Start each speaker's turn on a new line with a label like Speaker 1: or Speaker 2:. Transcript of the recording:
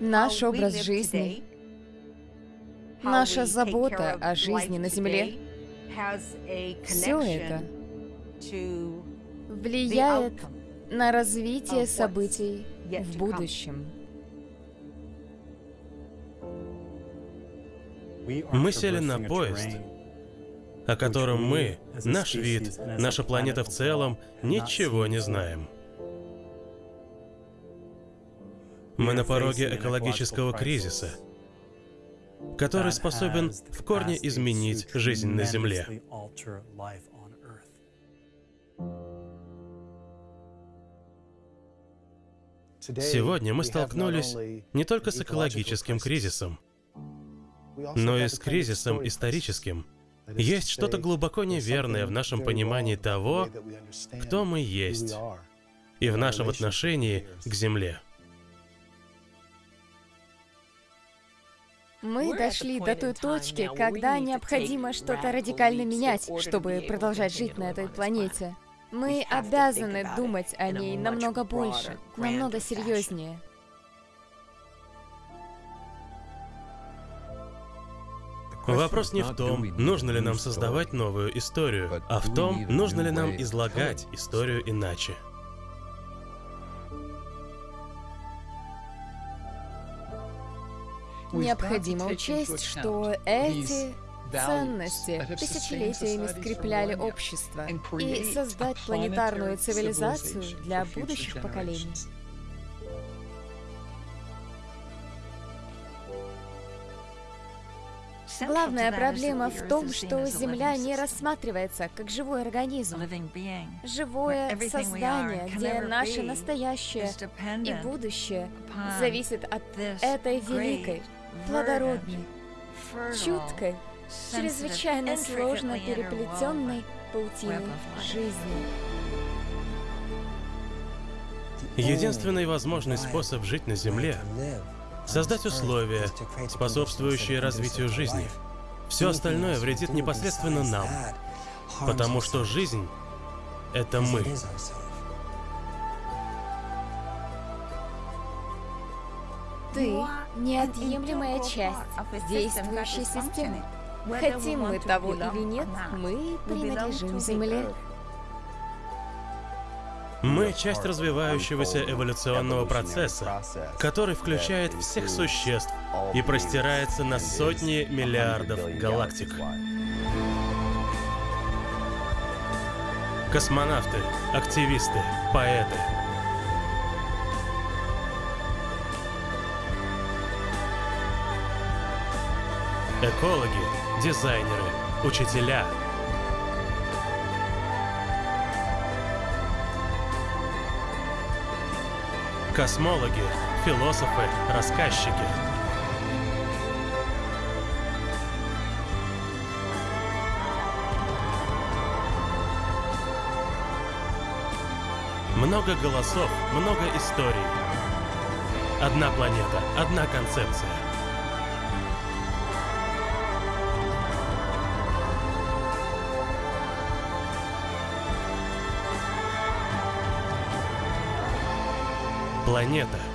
Speaker 1: Наш образ жизни, наша забота о жизни на Земле, все это влияет на развитие событий в будущем.
Speaker 2: Мы сели на поезд, о котором мы, наш вид, наша планета в целом, ничего не знаем. Мы на пороге экологического кризиса, который способен в корне изменить жизнь на Земле. Сегодня мы столкнулись не только с экологическим кризисом, но и с кризисом историческим. Есть что-то глубоко неверное в нашем понимании того, кто мы есть, и в нашем отношении к Земле.
Speaker 1: Мы дошли до той точки, когда необходимо что-то радикально менять, чтобы продолжать жить на этой планете. Мы обязаны думать о ней намного больше, намного серьезнее.
Speaker 2: Вопрос не в том, нужно ли нам создавать новую историю, а в том, нужно ли нам излагать историю иначе.
Speaker 1: Необходимо учесть, что эти ценности тысячелетиями скрепляли общество и создать планетарную цивилизацию для будущих поколений. Главная проблема в том, что Земля не рассматривается как живой организм. Живое создание, где наше настоящее и будущее зависит от этой великой, плодородной, чуткой, чрезвычайно сложно переплетенной паутины жизни.
Speaker 2: Единственный возможный способ жить на Земле — создать условия, способствующие развитию жизни. Все остальное вредит непосредственно нам, потому что жизнь — это мы.
Speaker 1: Ты — неотъемлемая часть действующей системы. Хотим мы того или нет, мы принадлежим Земле.
Speaker 2: Мы часть развивающегося эволюционного процесса, который включает всех существ и простирается на сотни миллиардов галактик. Космонавты, активисты, поэты. Экологи, дизайнеры, учителя — космологи, философы, рассказчики. Много голосов, много историй. Одна планета, одна концепция. Планета